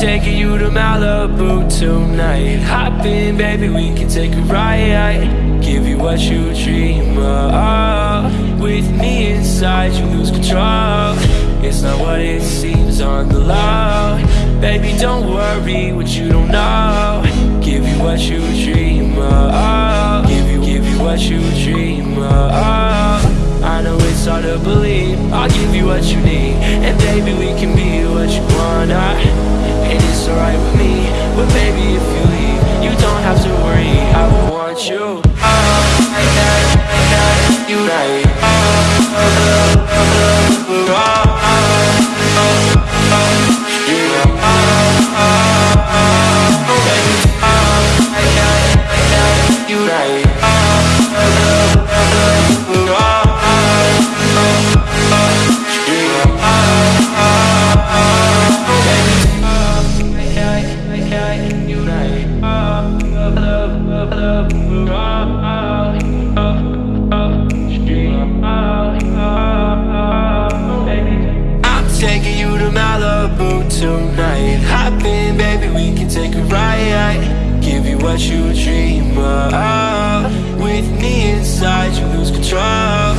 taking you to Malibu tonight. Hop in, baby, we can take a ride. Give you what you dream of. With me inside, you lose control. It's not what it seems on the low. Baby, don't worry what you don't know. Give you what you dream of. Give you, give you what you dream believe. I'll give you what you need And baby, we can be what you want. I, And it's alright with me But baby, tonight. Hop in, baby, we can take a ride. Give you what you dream of. With me inside, you lose control.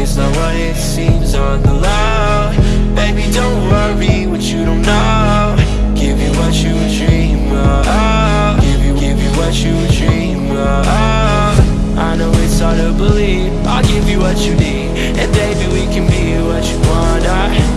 It's not what it seems on the low Baby, don't worry what you don't know. Give you what you dream of. Give you, give you what you dream of. I know it's hard to believe. I'll give you what you need. And baby, we can be what you want. I.